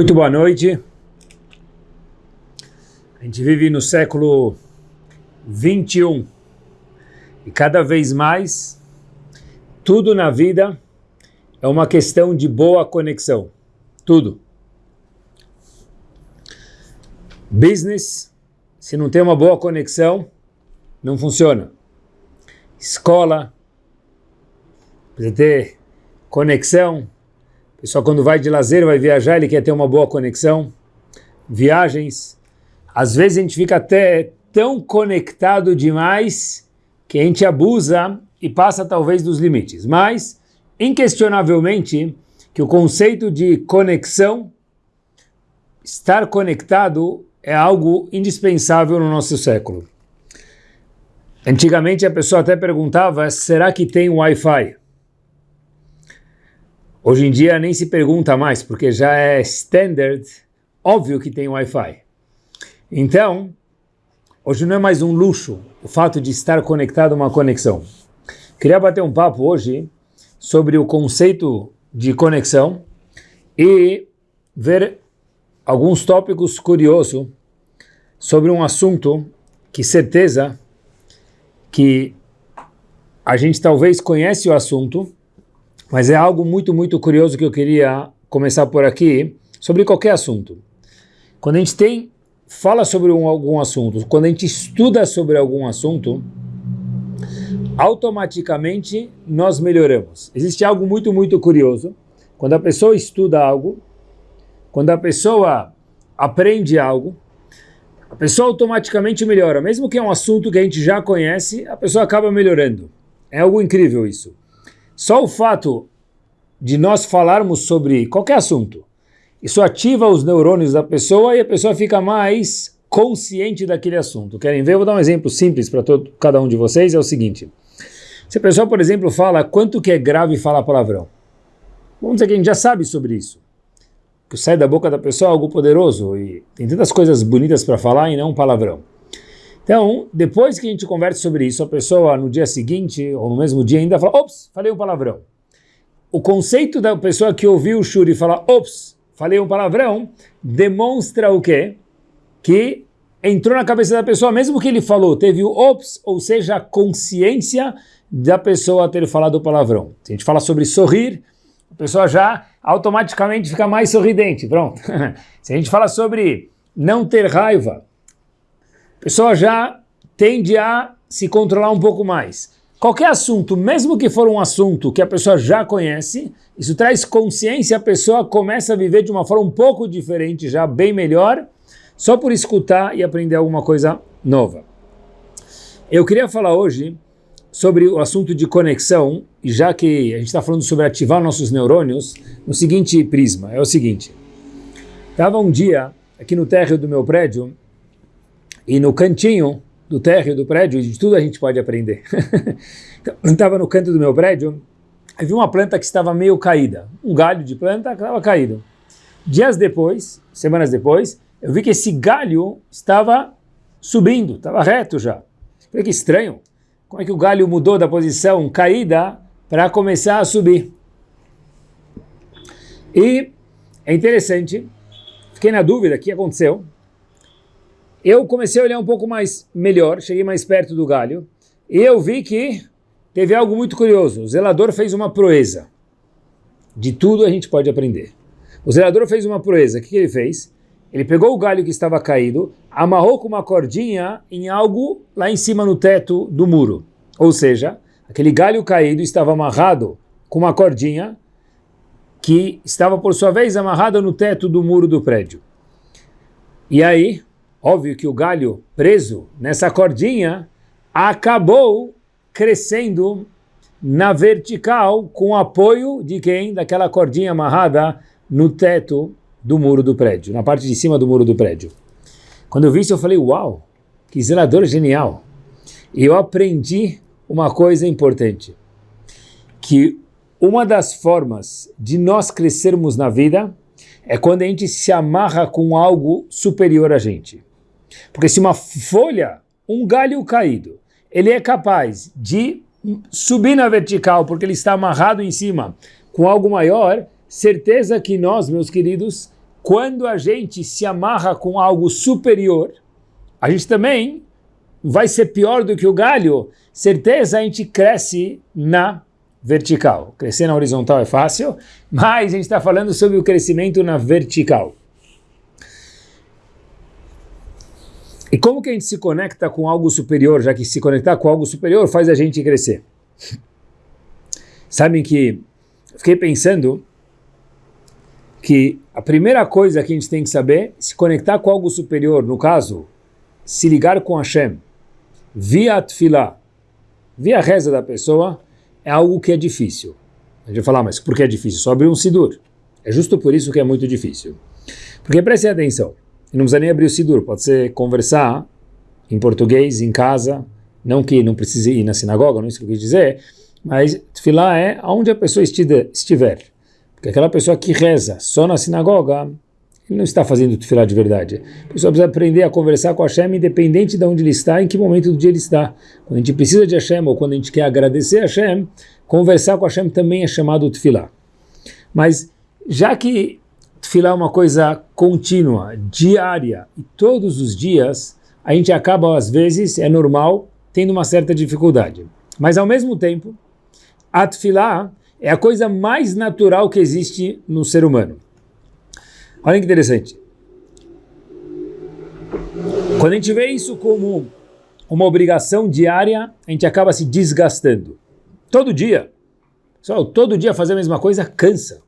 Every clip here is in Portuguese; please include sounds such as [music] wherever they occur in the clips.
Muito boa noite. A gente vive no século 21 e cada vez mais tudo na vida é uma questão de boa conexão. Tudo. Business, se não tem uma boa conexão, não funciona. Escola, precisa ter conexão, pessoal quando vai de lazer, vai viajar, ele quer ter uma boa conexão. Viagens. Às vezes a gente fica até tão conectado demais que a gente abusa e passa talvez dos limites. Mas, inquestionavelmente, que o conceito de conexão, estar conectado, é algo indispensável no nosso século. Antigamente a pessoa até perguntava, será que tem Wi-Fi? Hoje em dia nem se pergunta mais, porque já é standard, óbvio que tem Wi-Fi. Então, hoje não é mais um luxo o fato de estar conectado a uma conexão. Queria bater um papo hoje sobre o conceito de conexão e ver alguns tópicos curiosos sobre um assunto que certeza que a gente talvez conhece o assunto, mas é algo muito, muito curioso que eu queria começar por aqui, sobre qualquer assunto. Quando a gente tem, fala sobre um, algum assunto, quando a gente estuda sobre algum assunto, automaticamente nós melhoramos. Existe algo muito, muito curioso. Quando a pessoa estuda algo, quando a pessoa aprende algo, a pessoa automaticamente melhora. Mesmo que é um assunto que a gente já conhece, a pessoa acaba melhorando. É algo incrível isso. Só o fato de nós falarmos sobre qualquer assunto, isso ativa os neurônios da pessoa e a pessoa fica mais consciente daquele assunto. Querem ver? Eu vou dar um exemplo simples para cada um de vocês, é o seguinte. Se a pessoa, por exemplo, fala quanto que é grave falar palavrão, vamos dizer que a gente já sabe sobre isso. Que sai da boca da pessoa algo poderoso e tem tantas coisas bonitas para falar e não um palavrão. Então, depois que a gente conversa sobre isso, a pessoa no dia seguinte, ou no mesmo dia ainda fala, ops, falei um palavrão. O conceito da pessoa que ouviu o Shuri falar, ops, falei um palavrão, demonstra o quê? Que entrou na cabeça da pessoa, mesmo que ele falou, teve o ops, ou seja, a consciência da pessoa ter falado o palavrão. Se a gente fala sobre sorrir, a pessoa já automaticamente fica mais sorridente, pronto. [laughs] Se a gente fala sobre não ter raiva, a pessoa já tende a se controlar um pouco mais. Qualquer assunto, mesmo que for um assunto que a pessoa já conhece, isso traz consciência, a pessoa começa a viver de uma forma um pouco diferente, já bem melhor, só por escutar e aprender alguma coisa nova. Eu queria falar hoje sobre o assunto de conexão, e já que a gente está falando sobre ativar nossos neurônios, no seguinte prisma, é o seguinte. Estava um dia aqui no térreo do meu prédio, e no cantinho do térreo do prédio, de tudo a gente pode aprender. [laughs] Estava no canto do meu prédio, eu vi uma planta que estava meio caída, um galho de planta que estava caído. Dias depois, semanas depois, eu vi que esse galho estava subindo, estava reto já. Falei que estranho, como é que o galho mudou da posição caída para começar a subir? E é interessante, fiquei na dúvida o que aconteceu eu comecei a olhar um pouco mais melhor, cheguei mais perto do galho, e eu vi que teve algo muito curioso. O zelador fez uma proeza. De tudo a gente pode aprender. O zelador fez uma proeza. O que, ele fez? Ele pegou o galho que estava caído, amarrou com uma cordinha em algo lá em cima no teto do muro. Ou seja, aquele galho caído estava amarrado com uma cordinha que estava, por sua vez, amarrada no teto do muro do prédio. E aí, Óbvio que o galho preso nessa cordinha acabou crescendo na vertical com apoio de quem? Daquela cordinha amarrada no teto do muro do prédio, na parte de cima do muro do prédio. Quando eu vi isso eu falei, uau, que zelador genial. E eu aprendi uma coisa importante, que uma das formas de nós crescermos na vida é quando a gente se amarra com algo superior a gente. Porque se uma folha, um galho caído, ele é capaz de subir na vertical porque ele está amarrado em cima com algo maior, certeza que nós, meus queridos, quando a gente se amarra com algo superior, a gente também vai ser pior do que o galho, certeza a gente cresce na vertical. Crescer na horizontal é fácil, mas a gente está falando sobre o crescimento na vertical. E como que a gente se conecta com algo superior, já que se conectar com algo superior faz a gente crescer? Sabem que fiquei pensando que a primeira coisa que a gente tem que saber, se conectar com algo superior, no caso, se ligar com Hashem, via Tfilah, via a reza da pessoa, é algo que é difícil. A gente vai falar, mas por que é difícil? Só abrir um Sidur. É justo por isso que é muito difícil. Porque prestem atenção, não precisa nem abrir o Sidur, pode ser conversar em português, em casa, não que não precise ir na sinagoga, não é isso que eu quis dizer, mas Tfilah é aonde a pessoa estiver. Porque aquela pessoa que reza só na sinagoga, ele não está fazendo tefilá de verdade. A pessoa precisa aprender a conversar com Hashem independente de onde ele está, em que momento do dia ele está. Quando a gente precisa de Hashem ou quando a gente quer agradecer a Hashem, conversar com Hashem também é chamado tefilá. Mas já que tefilá é uma coisa contínua, diária, e todos os dias, a gente acaba às vezes, é normal, tendo uma certa dificuldade. Mas ao mesmo tempo, a tefilá é a coisa mais natural que existe no ser humano. Olha que interessante. Quando a gente vê isso como uma obrigação diária, a gente acaba se desgastando. Todo dia. Só todo dia fazer a mesma coisa cansa.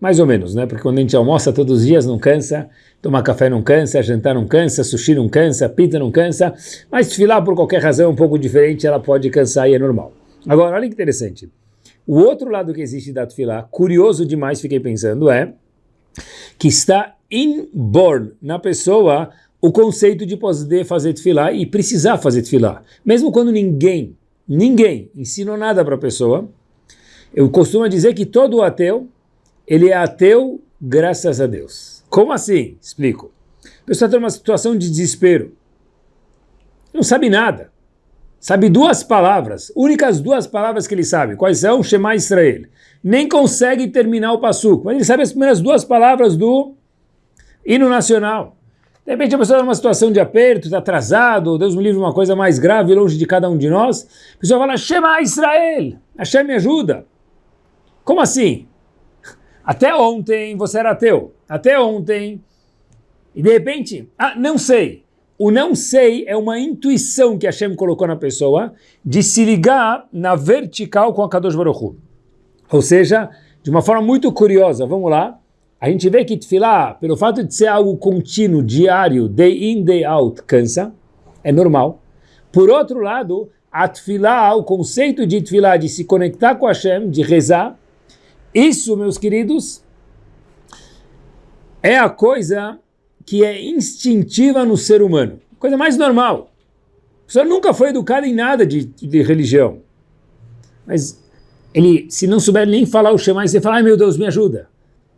Mais ou menos, né? Porque quando a gente almoça todos os dias não cansa, tomar café não cansa, jantar não cansa, sushi não cansa, pizza não cansa, mas desfilar por qualquer razão um pouco diferente, ela pode cansar e é normal. Agora, olha que interessante. O outro lado que existe da Tfilá, curioso demais, fiquei pensando, é que está inborn na pessoa o conceito de poder fazer Tfilá e precisar fazer Tfilá. Mesmo quando ninguém, ninguém ensinou nada para a pessoa, eu costumo dizer que todo ateu, ele é ateu graças a Deus. Como assim? Explico. A pessoa está numa situação de desespero. Não sabe nada sabe duas palavras, únicas duas palavras que ele sabe. Quais são? Shema Israel. Nem consegue terminar o passuco, mas ele sabe as primeiras duas palavras do hino nacional. De repente a pessoa está numa situação de aperto, está atrasado, Deus me livre uma coisa mais grave longe de cada um de nós. A pessoa fala, Shema Israel, Hashem me ajuda. Como assim? Até ontem você era ateu. Até ontem. E de repente, ah, não sei. O não sei é uma intuição que Hashem colocou na pessoa de se ligar na vertical com a Kadosh Baruch Hu. Ou seja, de uma forma muito curiosa, vamos lá, a gente vê que Tfilah, pelo fato de ser algo contínuo, diário, day in, day out, cansa, é normal. Por outro lado, a Tfilah, o conceito de Tfilah, de se conectar com Hashem, de rezar, isso, meus queridos, é a coisa que é instintiva no ser humano. Coisa mais normal. A pessoa nunca foi educada em nada de, de religião. Mas ele, se não souber nem falar o Shema, você fala, ai meu Deus, me ajuda.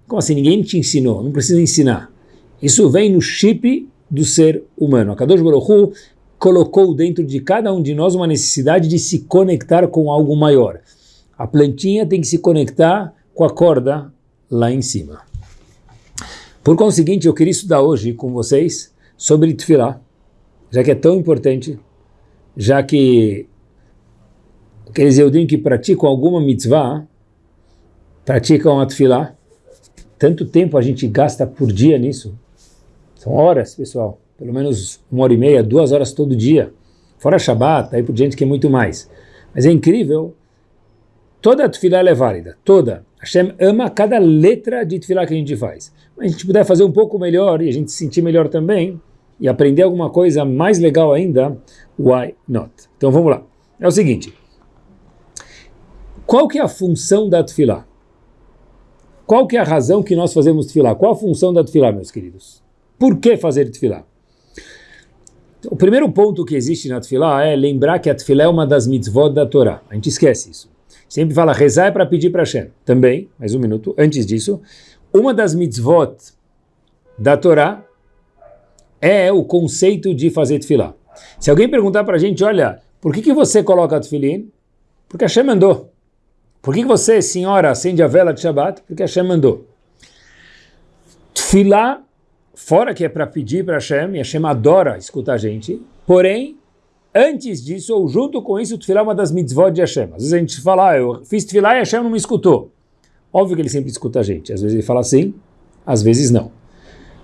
Como assim? Ninguém te ensinou, não precisa ensinar. Isso vem no chip do ser humano. A Kadosh Baruch Hu colocou dentro de cada um de nós uma necessidade de se conectar com algo maior. A plantinha tem que se conectar com a corda lá em cima. Por conseguinte, eu queria estudar hoje com vocês sobre Tfilah, já que é tão importante, já que aqueles Eudim que praticam alguma mitzvah, praticam a Tfilah, tanto tempo a gente gasta por dia nisso, são horas, pessoal, pelo menos uma hora e meia, duas horas todo dia, fora Shabbat, aí por gente que é muito mais. Mas é incrível, toda a Tfilah é válida, toda. Hashem ama cada letra de Tfilah que a gente faz a gente puder fazer um pouco melhor e a gente se sentir melhor também e aprender alguma coisa mais legal ainda, why not? Então vamos lá. É o seguinte, qual que é a função da Tfilah? Qual que é a razão que nós fazemos Tfilah? Qual a função da Tfilah, meus queridos? Por que fazer Tfilah? O primeiro ponto que existe na Tfilah é lembrar que a Tfilah é uma das mitzvot da Torá. A gente esquece isso. Sempre fala rezar é para pedir para Hashem. Também, mais um minuto, antes disso, uma das mitzvot da Torá é o conceito de fazer tefilá. Se alguém perguntar para a gente, olha, por que, que você coloca tefilim? Porque Hashem mandou. Por que, que você, senhora, acende a vela de Shabbat? Porque Hashem mandou. Tfilá, fora que é para pedir para Hashem, e Hashem adora escutar a gente, porém, antes disso, ou junto com isso, Tfilá é uma das mitzvot de Hashem. Às vezes a gente fala, ah, eu fiz Tfilá e Hashem não me escutou. Óbvio que ele sempre escuta a gente. Às vezes ele fala assim, às vezes não.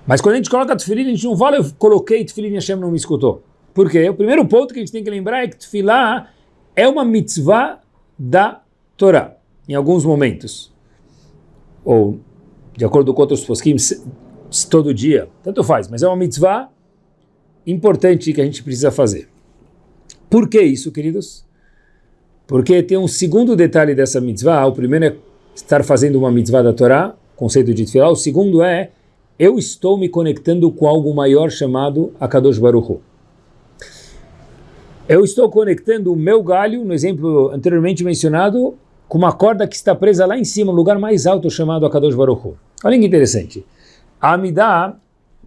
Mas quando a gente coloca Tfilin, a gente não fala, eu coloquei Tfilin e Hashem não me escutou. Por quê? O primeiro ponto que a gente tem que lembrar é que Tfilá é uma mitzvah da Torá, em alguns momentos. Ou, de acordo com outros posquim, todo dia, tanto faz, mas é uma mitzvah importante que a gente precisa fazer. Por que isso, queridos? Porque tem um segundo detalhe dessa mitzvah, o primeiro é estar fazendo uma mitzvah da Torá, conceito de Tfilá, o segundo é eu estou me conectando com algo maior chamado Akadosh Baruch Hu. Eu estou conectando o meu galho, no exemplo anteriormente mencionado, com uma corda que está presa lá em cima, no lugar mais alto chamado Akadosh Baruch Hu. Olha que interessante. A Amidah,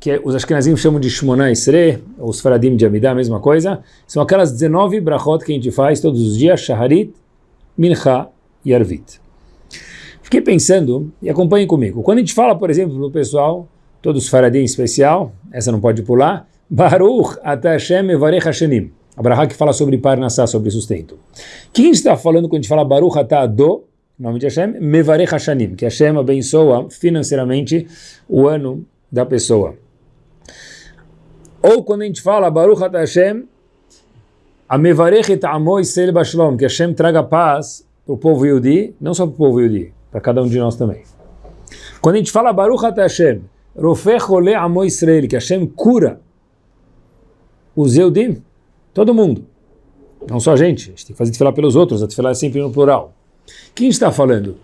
que os Ashkenazim chamam de Shmona Isre, os Faradim de Amidah, a mesma coisa, são aquelas 19 brachot que a gente faz todos os dias, Shaharit, Mincha e Arvit. Fiquei pensando, e acompanhem comigo, quando a gente fala, por exemplo, no pessoal, todos Faradim em especial, essa não pode pular, [laughs] Baruch Atashem Evarech Hashanim. Abraha que fala sobre Parnassá, sobre sustento. Quem está falando quando a gente fala Baruch Atah Do, nome de Hashem, Mevarech Hashanim, que Hashem abençoa financeiramente o ano da pessoa. Ou quando a gente fala Baruch Atah Hashem, a Mevarech et Amo Israel Bashlom, que Hashem traga paz para o povo Yudi, não só para o povo Yudi, para cada um de nós também. Quando a gente fala Baruch Atah Hashem, Rofech Ole Amo Israel, que Hashem cura os Yehudim, Todo mundo. Não só a gente. A gente tem que fazer falar pelos outros. A falar é sempre no plural. Quem está falando?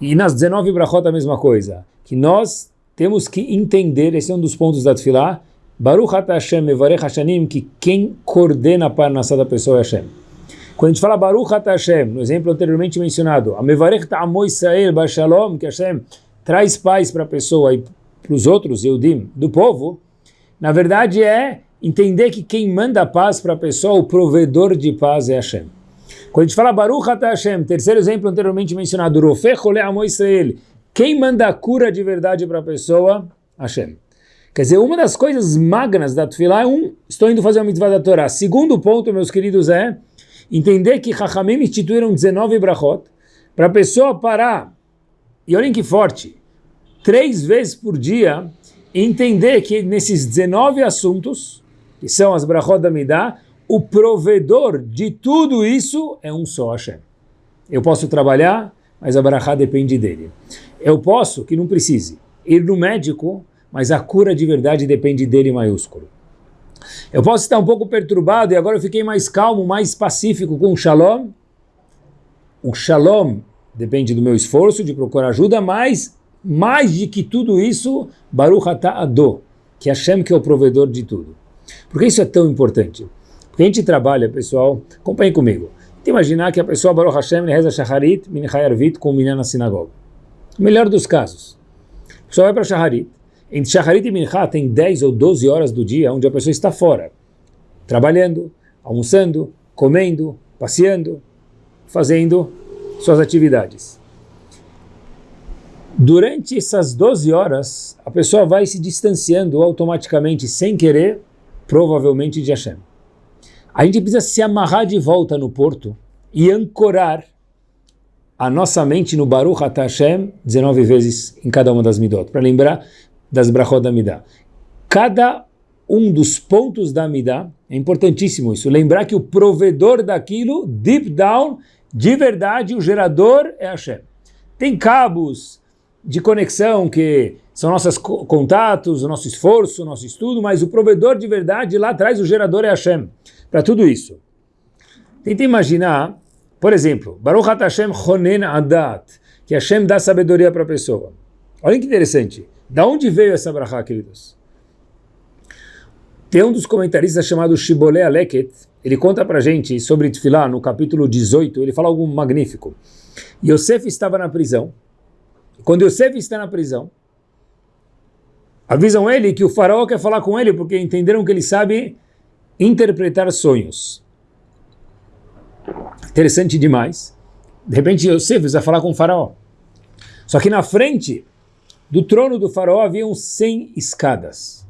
E nas 19 brachot a mesma coisa. Que nós temos que entender, esse é um dos pontos da Tfilah, Baruch Ata Hashem Mevarech Hashanim, que quem coordena a parnassá da pessoa é Hashem. Quando a gente fala Baruch Ata Hashem, no exemplo anteriormente mencionado, a Mevarech Ta'amo Israel Bashalom, que Hashem traz paz para a pessoa e para os outros, Eudim, do povo, na verdade é entender que quem manda paz para a pessoa, o provedor de paz é Hashem. Quando a gente fala Baruch Ata Hashem, terceiro exemplo anteriormente mencionado, Rofeh Ole Amo Israel, quem manda a cura de verdade para a pessoa? Hashem. Quer dizer, uma das coisas magnas da Tufilá é um, estou indo fazer uma mitzvah da Torá. Segundo ponto, meus queridos, é entender que Chachamim instituíram 19 brachot para a pessoa parar, e olhem que forte, três vezes por dia, entender que nesses 19 assuntos, que são as brachot da Midah, o provedor de tudo isso é um só Hashem. Eu posso trabalhar, mas a brachá depende dele. Eu posso, que não precise, ir no médico, mas a cura de verdade depende dele maiúsculo. Eu posso estar um pouco perturbado e agora eu fiquei mais calmo, mais pacífico com o shalom. O shalom depende do meu esforço de procurar ajuda, mas mais de que tudo isso, Baruch Ado, que é Hashem que é o provedor de tudo. Por que isso é tão importante? Porque a gente trabalha, pessoal, acompanhem comigo. Imaginar que a pessoa Baruch Hashem reza Shacharit, Minchai Arvit, com o na sinagoga. O melhor dos casos. A pessoa vai para Shacharit. Entre Shacharit e Minchá tem 10 ou 12 horas do dia onde a pessoa está fora. Trabalhando, almoçando, comendo, passeando, fazendo suas atividades. Durante essas 12 horas, a pessoa vai se distanciando automaticamente, sem querer, provavelmente de Hashem. A gente precisa se amarrar de volta no porto e ancorar a nossa mente no Baruch Hashem 19 vezes em cada uma das midot, para lembrar das brachot da midah. Cada um dos pontos da midah, é importantíssimo isso, lembrar que o provedor daquilo, deep down, de verdade, o gerador é Hashem. Tem cabos de conexão que são nossos contatos, o nosso esforço, o nosso estudo, mas o provedor de verdade lá atrás, o gerador é Hashem, para tudo isso. Tenta imaginar, por exemplo, Baruch Hashem Chonen Adat, que Hashem dá sabedoria para a pessoa. Olha que interessante. Da onde veio essa brachá, queridos? Tem um dos comentaristas chamado Shibboleh Aleket, ele conta para gente sobre Tfilá, no capítulo 18, ele fala algo magnífico. Yosef estava na prisão. Quando Yosef está na prisão, Avisam ele que o faraó quer falar com ele porque entenderam que ele sabe interpretar sonhos. Interessante demais. De repente Yosef vai falar com o faraó. Só que na frente Do trono do faraó haviam 100 escadas.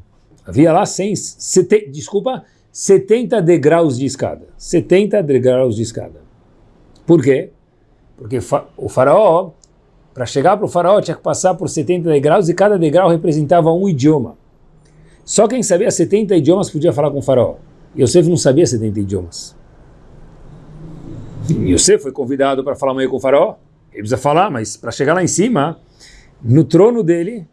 Havia lá 100, sete, desculpa, 70 degraus de escada. 70 degraus de escada. Por quê? Porque o faraó, para chegar para o faraó, tinha que passar por 70 degraus e cada degrau representava um idioma. Só quem sabia 70 idiomas podia falar com o faraó. Yosef não sabia 70 idiomas. Yosef foi convidado para falar meio com o faraó. Ele precisa falar, mas para chegar lá em cima, no trono dele,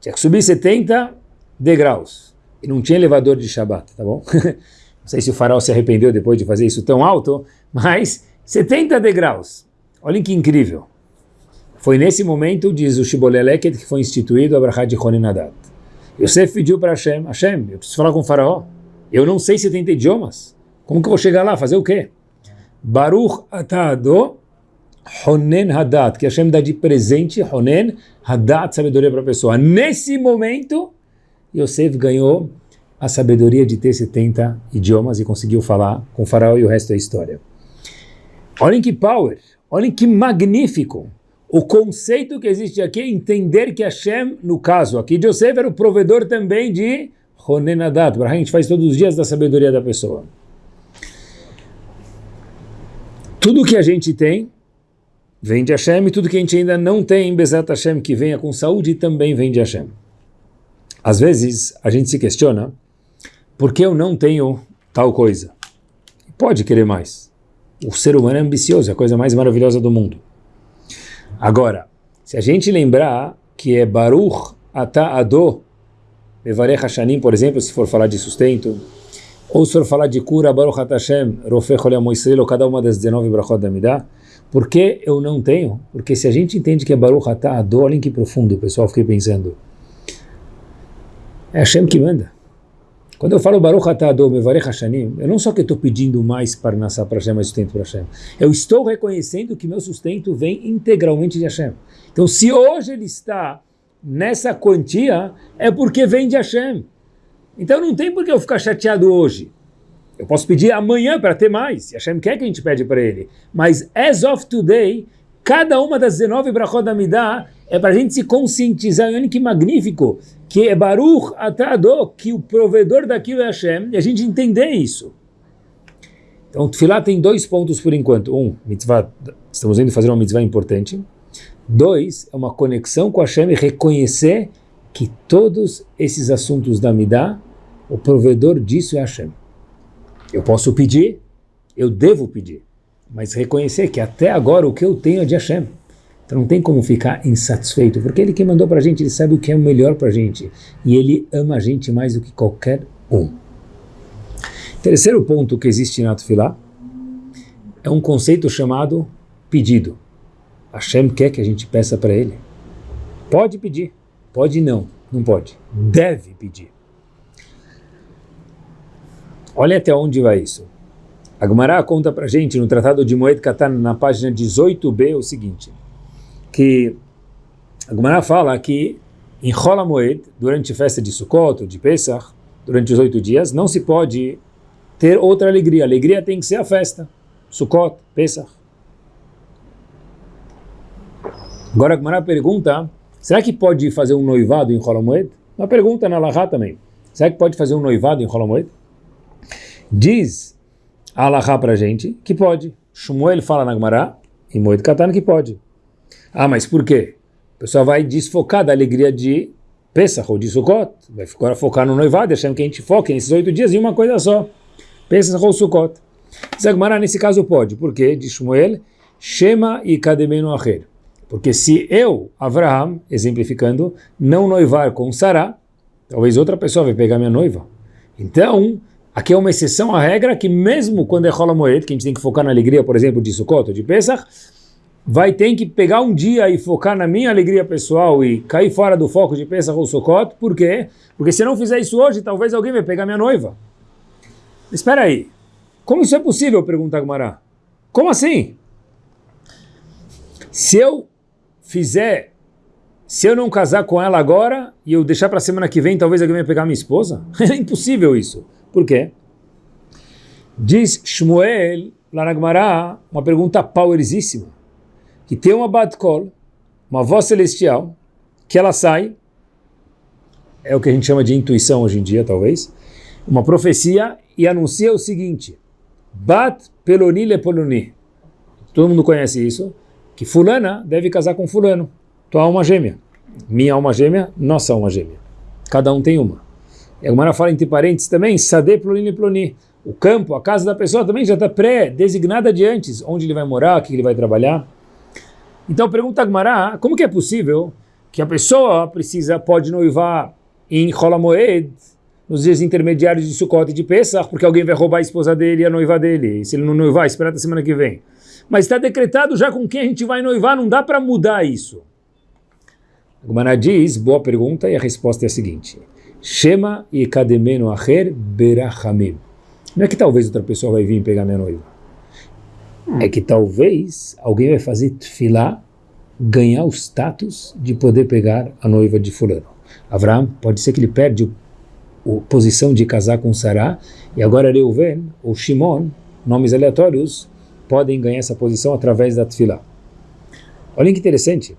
tinha que subir 70 degraus. E não tinha elevador de Shabat, tá bom? [laughs] não sei se o faraó se arrependeu depois de fazer isso tão alto, mas 70 degraus. Olhem que incrível. Foi nesse momento, diz o Shiboleleket, que foi instituído a Brachá de Honinadat. Yosef pediu para Hashem, Hashem, eu preciso falar com o faraó. Eu não sei 70 idiomas. Como que eu vou chegar lá? Fazer o quê? Baruch atado Honen Hadat, que Hashem dá de presente, Honen Hadat, sabedoria para a pessoa. Nesse momento, Yosef ganhou a sabedoria de ter 70 idiomas e conseguiu falar com o faraó e o resto é história. Olhem que power, olhem que magnífico. O conceito que existe aqui é entender que Hashem, no caso aqui de Yosef, era o provedor também de Honen Hadat. A gente faz todos os dias da sabedoria da pessoa. Tudo que a gente tem vem de Hashem e tudo que a gente ainda não tem, Bezat Hashem, que venha com saúde, também vem de Hashem. Às vezes a gente se questiona, por que eu não tenho tal coisa? Pode querer mais. O ser humano é ambicioso, é a coisa mais maravilhosa do mundo. Agora, se a gente lembrar que é Baruch Ata Ado, Mevarech Hashanim, por exemplo, se for falar de sustento, ou se for falar de cura, Baruch Ata Hashem, Rofech Olem Israel, ou cada uma das 19 brachot da Midah, por que eu não tenho? Porque se a gente entende que é Baruch Atah Ador, olhem que profundo, pessoal fiquei pensando. É Hashem que manda. Quando eu falo Baruch Atah Ador, Mevarech Hashanim, eu não só que estou pedindo mais para nascer para Hashem, mais sustento para Hashem. Eu estou reconhecendo que meu sustento vem integralmente de Hashem. Então se hoje ele está nessa quantia, é porque vem de Hashem. Então não tem por que eu ficar chateado hoje. Eu posso pedir amanhã para ter mais, e Hashem quer que a gente pede para ele. Mas as of today, cada uma das 19 brachot da Midah é para a gente se conscientizar, olha que magnífico, que é Baruch Atado, que o provedor daquilo é Hashem, e a gente entender isso. Então, o Tfilah tem dois pontos por enquanto. Um, mitzvah, estamos indo fazer uma mitzvah importante. Dois, é uma conexão com Hashem e reconhecer que todos esses assuntos da Midah, o provedor disso é Hashem. Eu posso pedir, eu devo pedir, mas reconhecer que até agora o que eu tenho é de Hashem. Então não tem como ficar insatisfeito, porque ele que mandou para a gente, ele sabe o que é o melhor para a gente. E ele ama a gente mais do que qualquer um. Terceiro ponto que existe na Tufilá é um conceito chamado pedido. Hashem quer que a gente peça para ele. Pode pedir, pode não, não pode. Deve pedir. Olha até onde vai isso. A Gemara conta para gente no Tratado de Moed Katan, na página 18b, o seguinte, que a Gemara fala que em Rola Moed, durante a festa de Sukkot, de Pesach, durante os oito dias, não se pode ter outra alegria. A alegria tem que ser a festa. Sukkot, Pesach. Agora a Gemara pergunta, será que pode fazer um noivado em Rola Moed? Uma pergunta na Lahá também. Será que pode fazer um noivado em Rola Moed? Diz Alahá para a gente que pode. Shmuel fala na Gemara, em Moed Katan, que pode. Ah, mas por quê? O pessoal vai desfocar da alegria de Pesach ou de Sukkot. Vai agora focar no noivado, achando que a gente foque nesses oito dias em uma coisa só. Pesach ou Sukkot. Gemara, nesse caso pode. Por quê? Diz Shmuel, Shema e Kademenu Acher. Porque se eu, Avraham, exemplificando, não noivar com Sarah, talvez outra pessoa vai pegar minha noiva. Então, Aqui é uma exceção à regra que mesmo quando é Rola Moed, que a gente tem que focar na alegria, por exemplo, de Sukkot de Pesach, vai ter que pegar um dia e focar na minha alegria pessoal e cair fora do foco de Pesach ou Sukkot. Por quê? Porque se eu não fizer isso hoje, talvez alguém vai pegar minha noiva. Espera aí. Como isso é possível? Pergunta Agmará. Como assim? Se eu fizer, se eu não casar com ela agora e eu deixar para semana que vem, talvez alguém vai pegar minha esposa? [laughs] É impossível isso. Por quê? Diz Shmuel, lá na Gemara, uma pergunta powerizíssima, que tem uma Bat Kol, uma voz celestial, que ela sai, é o que a gente chama de intuição hoje em dia, talvez, uma profecia e anuncia o seguinte, Bat peloni le poloni. Todo mundo conhece isso, que fulana deve casar com fulano, tua alma gêmea. Minha alma gêmea, nossa alma gêmea. Cada um tem uma. E a fala entre parênteses também, Sade ploni ploni. O campo, a casa da pessoa também já está pré-designada de antes, onde ele vai morar, o que ele vai trabalhar. Então pergunta a como que é possível que a pessoa precisa, pode noivar em Holamoed, nos dias intermediários de Sukkot e de Pesach, porque alguém vai roubar a esposa dele e a noiva dele. E se ele não noivar, espera até semana que vem. Mas está decretado já com quem a gente vai noivar, não dá para mudar isso. Gumana diz, boa pergunta, e a resposta é a seguinte. Shema e kademeno acher berachamim. Não é que talvez outra pessoa vai vir pegar minha noiva. É que talvez alguém vai fazer tefilá, ganhar o status de poder pegar a noiva de fulano. Avraham, pode ser que ele perde o a posição de casar com Sará, e agora Reuven ou Shimon, nomes aleatórios, podem ganhar essa posição através da Tfilá. Olha que interessante.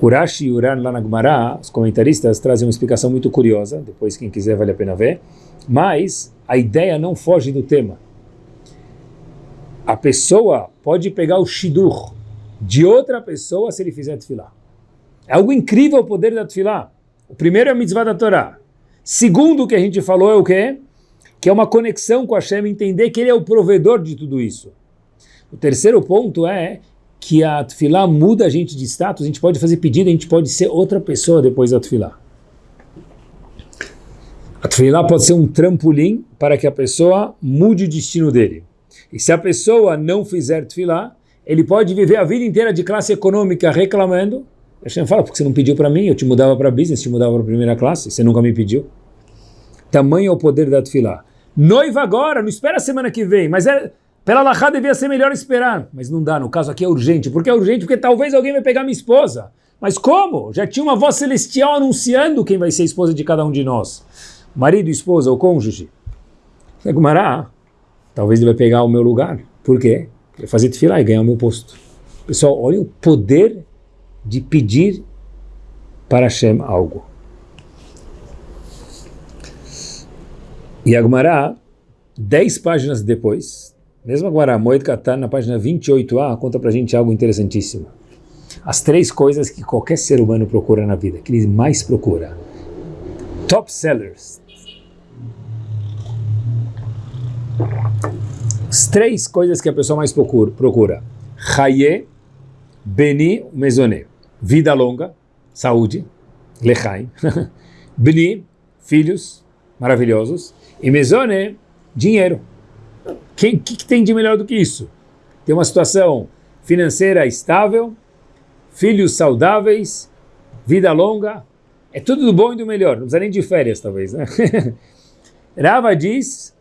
O Rashi e Uran lá na Gemara, os comentaristas trazem uma explicação muito curiosa, depois quem quiser vale a pena ver, mas a ideia não foge do tema. A pessoa pode pegar o shidur de outra pessoa se ele fizer tefilá. É algo incrível o poder da tefilá. O primeiro é a mitzvah da Torá. Segundo o que a gente falou é o quê? Que é uma conexão com Hashem, entender que Ele é o provedor de tudo isso. O terceiro ponto é que a Tfilá muda a gente de status, a gente pode fazer pedido, a gente pode ser outra pessoa depois da Tfilá. A Tfilá pode ser um trampolim para que a pessoa mude o destino dele. E se a pessoa não fizer Tfilá, ele pode viver a vida inteira de classe econômica reclamando, Hashem fala, porque você não pediu para mim, eu te mudava para business, te mudava para primeira classe, você nunca me pediu. Tamanho é o poder da tefilá. Noiva agora, não espera a semana que vem, mas é, pela Lachá devia ser melhor esperar. Mas não dá, no caso aqui é urgente. Por que é urgente? Porque talvez alguém vai pegar minha esposa. Mas como? Já tinha uma voz celestial anunciando quem vai ser a esposa de cada um de nós. Marido, esposa ou cônjuge. Gumará, talvez ele vai pegar o meu lugar. Por quê? Vai fazer tefilá e ganhar o meu posto. Pessoal, olha o poder de pedir para Hashem algo. E Agmará, dez páginas depois, mesmo Agmará, Moed Katan, na página 28a, conta pra gente algo interessantíssimo. As três coisas que qualquer ser humano procura na vida, que ele mais procura. Top sellers. As três coisas que a pessoa mais procura. Chaye, Beni, Mezoné. Vida longa, saúde, Lechaim. [laughs] Beni, filhos maravilhosos. E Mezone, dinheiro. O que, que, tem de melhor do que isso? Ter uma situação financeira estável, filhos saudáveis, vida longa, é tudo do bom e do melhor, não precisa nem de férias talvez, né? [laughs] Rava diz,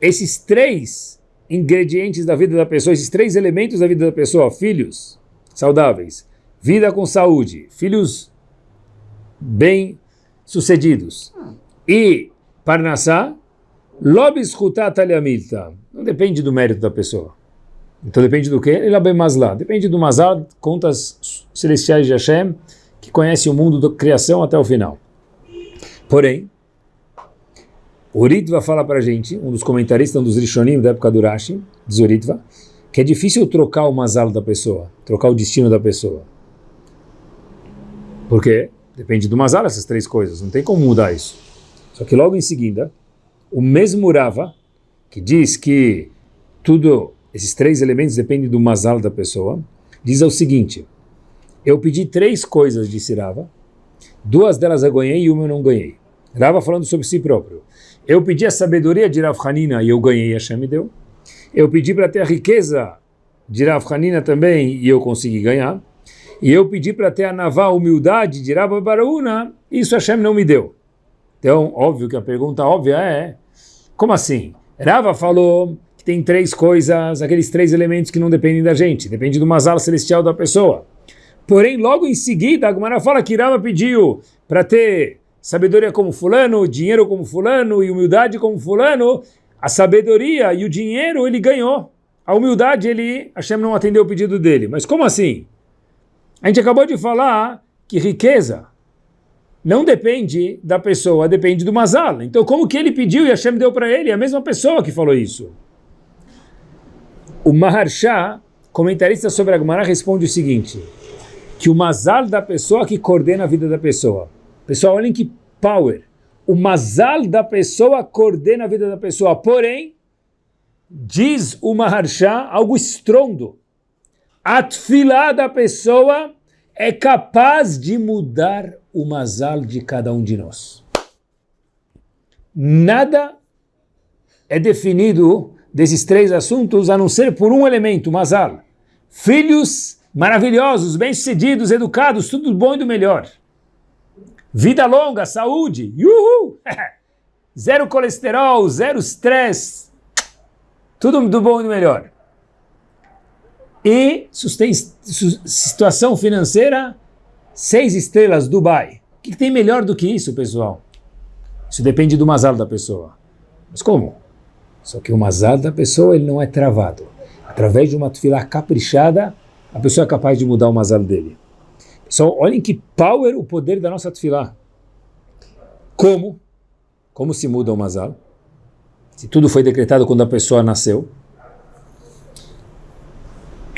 esses três ingredientes da vida da pessoa, esses três elementos da vida da pessoa, filhos saudáveis, vida com saúde, filhos bem sucedidos e Parnassá. Não depende do mérito da pessoa. Então depende do quê? Ele bem masla. Depende do mazal, contas celestiais de Hashem, que conhece o mundo da criação até o final. Porém, o Ritva fala para a gente, um dos comentaristas, um dos Rishonim da época do Rashi, diz o Ritva, que é difícil trocar o mazal da pessoa, trocar o destino da pessoa. Por quê? Depende do mazal essas três coisas, não tem como mudar isso. Só que logo em seguida, o mesmo Rava, que diz que tudo, esses três elementos dependem do mazal da pessoa, diz o seguinte, eu pedi três coisas, disse Rava, duas delas eu ganhei e uma eu não ganhei. Rava falando sobre si próprio. Eu pedi a sabedoria de Rav Hanina e eu ganhei, Hashem me deu. Eu pedi para ter a riqueza de Rav Hanina também e eu consegui ganhar. E eu pedi para ter a naval humildade de Rav Baraúna, isso Hashem não me deu. Então, óbvio que a pergunta óbvia é, como assim? Rava falou que tem três coisas, aqueles três elementos que não dependem da gente, depende do mazal celestial da pessoa. Porém, logo em seguida, a Gumara fala que Rava pediu para ter sabedoria como fulano, dinheiro como fulano e humildade como fulano, a sabedoria e o dinheiro ele ganhou. A humildade, ele, Hashem não atendeu o pedido dele. Mas como assim? A gente acabou de falar que riqueza não depende da pessoa, depende do mazal. Então como que ele pediu e Hashem deu para ele? É a mesma pessoa que falou isso. O Maharsha, comentarista sobre a Gemara, responde o seguinte, que o mazal da pessoa que coordena a vida da pessoa. Pessoal, olhem que power. O mazal da pessoa coordena a vida da pessoa. Porém, diz o Maharsha algo estrondo. A da pessoa é capaz de mudar o mazal de cada um de nós. Nada é definido desses três assuntos a não ser por um elemento, mazal. Filhos maravilhosos, bem-sucedidos, educados, tudo bom e do melhor. Vida longa, saúde, [laughs] zero colesterol, zero estresse, tudo do bom e do melhor. E situação financeira, seis estrelas, Dubai. O que, tem melhor do que isso, pessoal? Isso depende do mazal da pessoa. Mas como? Só que o mazal da pessoa ele não é travado. Através de uma tefilá caprichada, a pessoa é capaz de mudar o mazal dele. Pessoal, olhem que power o poder da nossa tefilá. Como? Como se muda o mazal? Se tudo foi decretado quando a pessoa nasceu,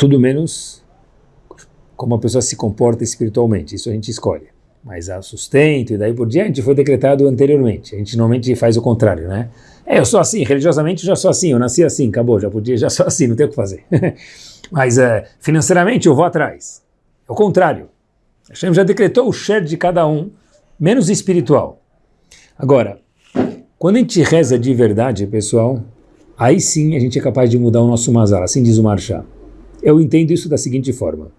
tudo menos como a pessoa se comporta espiritualmente, isso a gente escolhe. Mas a sustento e daí por diante foi decretado anteriormente. A gente normalmente faz o contrário, né? É, eu sou assim, religiosamente já sou assim, eu nasci assim, acabou, já podia, já sou assim, não tem o que fazer. [laughs] Mas é, financeiramente eu vou atrás. É o contrário. Hashem já decretou o share de cada um, menos espiritual. Agora, quando a gente reza de verdade, pessoal, aí sim a gente é capaz de mudar o nosso mazal, assim diz o Marchá. Eu entendo isso da seguinte forma.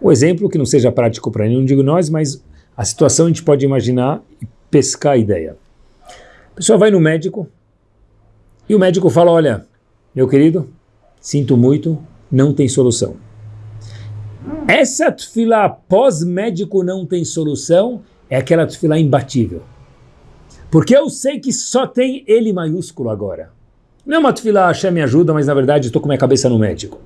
O exemplo que não seja prático para nenhum de nós, mas a situação a gente pode imaginar e pescar a ideia. A pessoa vai no médico e o médico fala, olha, meu querido, sinto muito, não tem solução. Essa tefila pós-médico não tem solução é aquela tefila imbatível. Porque eu sei que só tem ele maiúsculo agora. Não é uma tefila Hashem me ajuda, mas na verdade estou com minha cabeça no médico.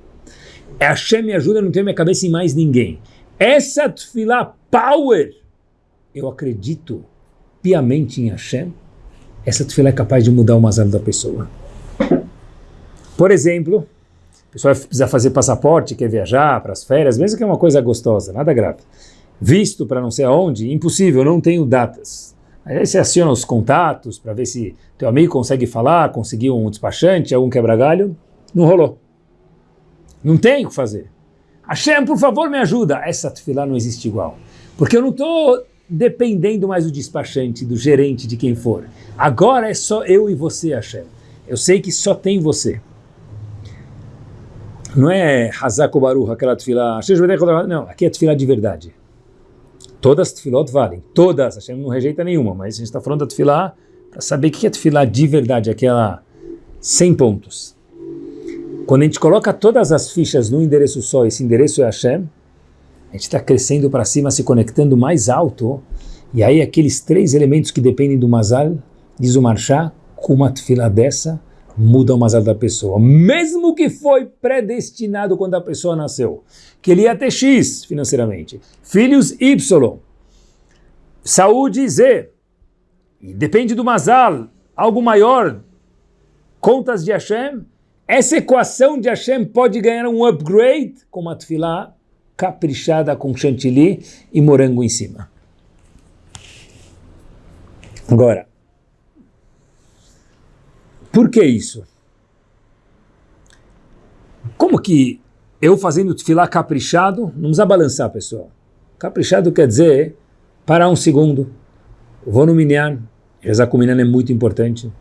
É Hashem me ajuda, não tenho minha cabeça em mais ninguém. Essa tefilá power, eu acredito piamente em Hashem, essa tefilá é capaz de mudar o mazal da pessoa. Por exemplo, a pessoa precisa fazer passaporte, quer viajar para as férias, mesmo que é uma coisa gostosa, nada grave. Visto para não sei aonde, impossível, não tenho datas. Aí você aciona os contatos para ver se teu amigo consegue falar, conseguiu um despachante, algum quebra-galho. Não rolou. Não tem o que fazer. Hashem, por favor, me ajuda. Essa tefilá não existe igual. Porque eu não estou dependendo mais do despachante, do gerente, de quem for. Agora é só eu e você, Hashem. Eu sei que só tem você. Não é Hazako Baruch, aquela tefilá. Não, aqui é tefilá de verdade. Todas as tefilot valem. Todas. Hashem não rejeita nenhuma, mas a gente está falando da tefilá para saber o que é tefilá de verdade, aquela 100 pontos. Quando a gente coloca todas as fichas num endereço só, esse endereço é Hashem, a gente está crescendo para cima, se conectando mais alto, e aí aqueles três elementos que dependem do Mazal, diz o Marchá, com uma tefila dessa, muda o Mazal da pessoa. Mesmo que foi predestinado quando a pessoa nasceu, que ele ia ter X financeiramente, filhos Y, saúde Z, depende do Mazal, algo maior, contas de Hashem, essa equação de Hashem pode ganhar um upgrade com uma tefilá caprichada com chantilly e morango em cima. Agora, por que isso? Como que eu fazendo tefilá caprichado, não precisa balançar, pessoal. Caprichado quer dizer parar um segundo, vou no minyan, rezar com minyan é muito importante.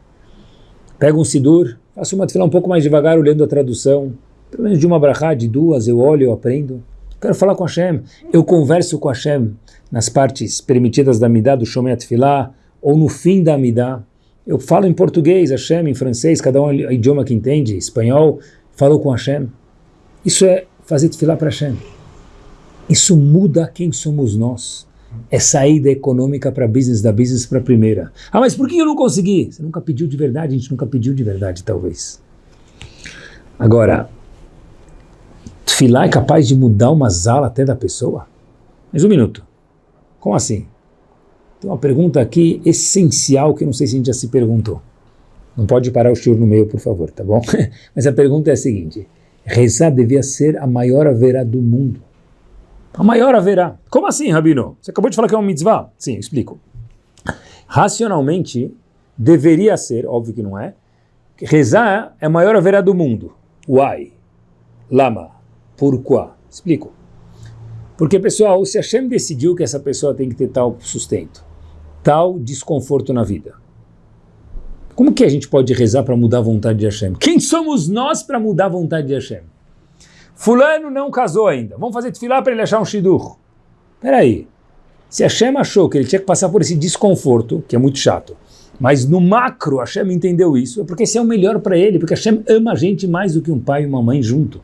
Pega um sidur, Faço uma tefilá um pouco mais devagar, olhando a tradução. Pelo menos de uma brachá, de duas, eu olho, eu aprendo. Quero falar com Hashem. Eu converso com Hashem nas partes permitidas da Midah, do Shomei Tefilá, ou no fim da Midah. Eu falo em português, Hashem, em francês, cada um é o idioma que entende, espanhol, falo com Hashem. Isso é fazer tefilá para Hashem. Isso muda quem somos nós é saída econômica para business, da business para primeira. Ah, mas por que eu não consegui? Você nunca pediu de verdade, a gente nunca pediu de verdade, talvez. Agora, Tfilá é capaz de mudar uma zala até da pessoa? Mais um minuto. Como assim? Tem uma pergunta aqui essencial que não sei se a gente já se perguntou. Não pode parar o shiur no meio, por favor, tá bom? [laughs] Mas a pergunta é a seguinte, rezar devia ser a maior haverá do mundo. A maior haverá. Como assim, Rabino? Você acabou de falar que é uma mitzvah? Sim, explico. Racionalmente, deveria ser, óbvio que não é, rezar é a maior haverá do mundo. Why? Lama. Porquê? Explico. Porque, pessoal, se Hashem decidiu que essa pessoa tem que ter tal sustento, tal desconforto na vida, como que a gente pode rezar para mudar a vontade de Hashem? Quem somos nós para mudar a vontade de Hashem? Fulano não casou ainda. Vamos fazer tefilá para ele achar um shidur. Espera aí. Se Hashem achou que ele tinha que passar por esse desconforto, que é muito chato, mas no macro Hashem entendeu isso, é porque esse é o melhor para ele, porque Hashem ama a gente mais do que um pai e uma mãe junto.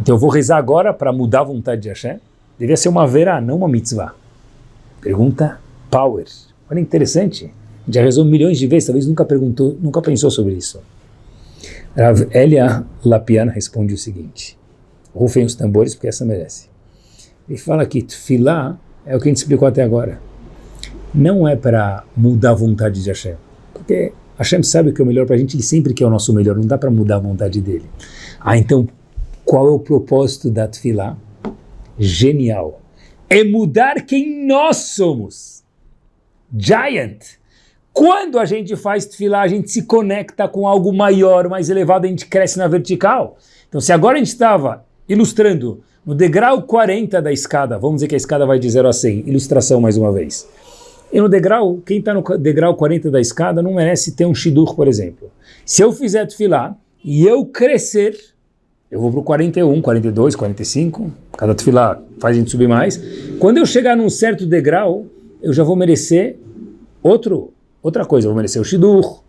Então eu vou rezar agora para mudar a vontade de Hashem? Devia ser uma vera, não uma mitzvah. Pergunta Power. Olha interessante. Já rezou milhões de vezes, talvez nunca perguntou, nunca pensou sobre isso. Rav Elia Lapian responde o seguinte. Rufem os tambores, porque essa merece. Ele fala que tefilá é o que a gente explicou até agora. Não é para mudar a vontade de Hashem. Porque Hashem sabe o que é o melhor para a gente, ele sempre quer o nosso melhor, não dá para mudar a vontade dele. Ah, então qual é o propósito da Tfilá? Genial. É mudar quem nós somos. Giant. Quando a gente faz Tfilá, a gente se conecta com algo maior, mais elevado, a gente cresce na vertical. Então se agora a gente estava ilustrando no degrau 40 da escada, vamos dizer que a escada vai de 0 a 100, ilustração mais uma vez. E no degrau, quem está no degrau 40 da escada não merece ter um shidur, por exemplo. Se eu fizer Tfilá e eu crescer, eu vou para o 41, 42, 45, cada tefilá faz a gente subir mais. Quando eu chegar num certo degrau, eu já vou merecer outro, outra coisa, vou merecer o shidur,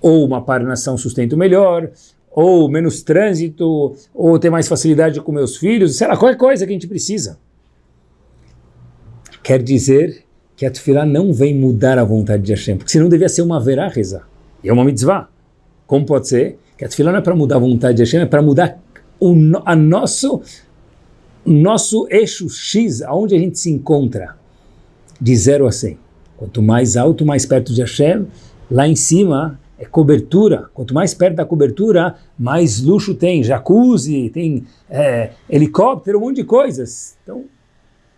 ou uma parnação sustento melhor, ou menos trânsito, ou ter mais facilidade com meus filhos, sei lá, qualquer coisa que a gente precisa. Quer dizer que a tefilá não vem mudar a vontade de Hashem, porque senão devia ser uma verá rezar. E é uma mitzvah. Como pode ser? Que a tefilá não é para mudar a vontade de Hashem, é para mudar o a nosso, nosso eixo X, aonde a gente se encontra, de 0 a 100. Quanto mais alto, mais perto de Hashem, lá em cima é cobertura. Quanto mais perto da cobertura, mais luxo tem. Jacuzzi, tem é, helicóptero, um monte de coisas. Então,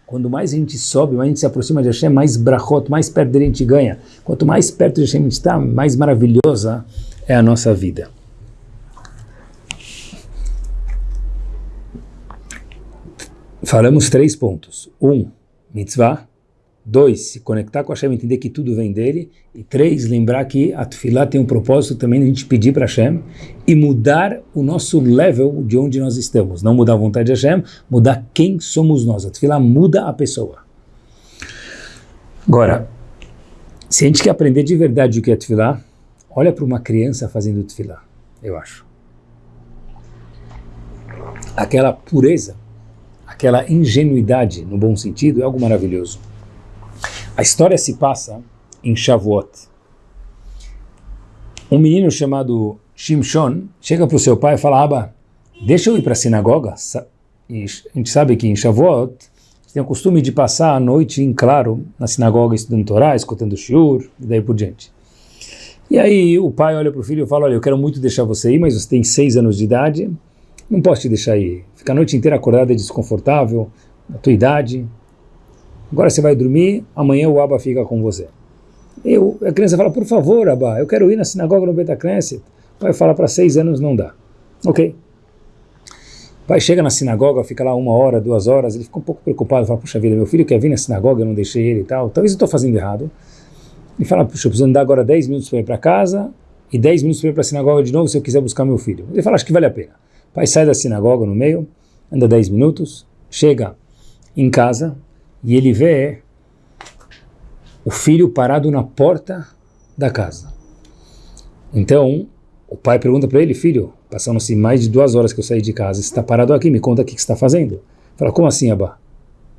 quando mais a gente sobe, mais a gente se aproxima de Hashem, mais brachot, mais perto dele a gente ganha. Quanto mais perto de Hashem a gente está, mais maravilhosa é a nossa vida. Falamos três pontos. Um, mitzvah. Dois, se conectar com Hashem, entender que tudo vem dele. E três, lembrar que a Tufilá tem um propósito também de a gente pedir para Hashem e mudar o nosso level de onde nós estamos. Não mudar a vontade de Hashem, mudar quem somos nós. A Tufilá muda a pessoa. Agora, se a gente quer aprender de verdade o que é Tufilá, olha para uma criança fazendo Tufilá, eu acho. Aquela pureza aquela ingenuidade, no bom sentido, é algo maravilhoso. A história se passa em Shavuot. Um menino chamado Shimshon chega para o seu pai e fala, Aba, deixa eu ir para a sinagoga. E a gente sabe que em Shavuot tem o costume de passar a noite em claro na sinagoga estudando Torá, escutando Shiur e daí por diante. E aí o pai olha para o filho e fala, olha, eu quero muito deixar você ir, mas você tem seis anos de idade, não posso te deixar ir. Ficar a noite inteira acordado é desconfortável, a tua idade. Agora você vai dormir, amanhã o Abba fica com você. Eu, a criança fala, por favor, Abba, eu quero ir na sinagoga no Betacneset. O pai fala, para seis anos não dá. Ok. O pai chega na sinagoga, fica lá uma hora, duas horas, ele fica um pouco preocupado, fala, puxa vida, meu filho quer vir na sinagoga, eu não deixei ele e tal, talvez eu estou fazendo errado. Ele fala, puxa, eu preciso andar agora 10 minutos para ir para casa e 10 minutos para ir para a sinagoga de novo se eu quiser buscar meu filho. Ele fala, acho que vale a pena pai sai da sinagoga no meio, anda 10 minutos, chega em casa e ele vê o filho parado na porta da casa. Então, o pai pergunta para ele, filho, passando-se mais de duas horas que eu saí de casa, você está parado aqui, me conta o que está fazendo. Fala, como assim, Abba?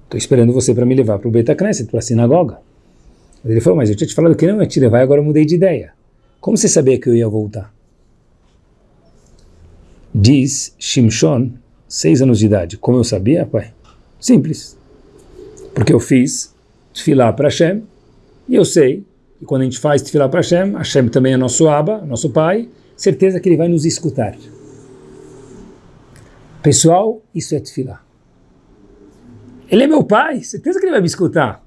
Estou esperando você para me levar para o Beta Knesset, para a sinagoga. Ele falou, mas eu tinha te falado que não ia te levar e agora eu mudei de ideia. Como você sabia que eu ia voltar? Diz Shimshon, seis anos de idade. Como eu sabia, pai? Simples. Porque eu fiz tefilá para Hashem, e eu sei que quando a gente faz tefilá para Hashem, Hashem também é nosso Abba, nosso Pai, certeza que Ele vai nos escutar. Pessoal, isso é tefilá. Ele é meu pai, certeza que ele vai me escutar.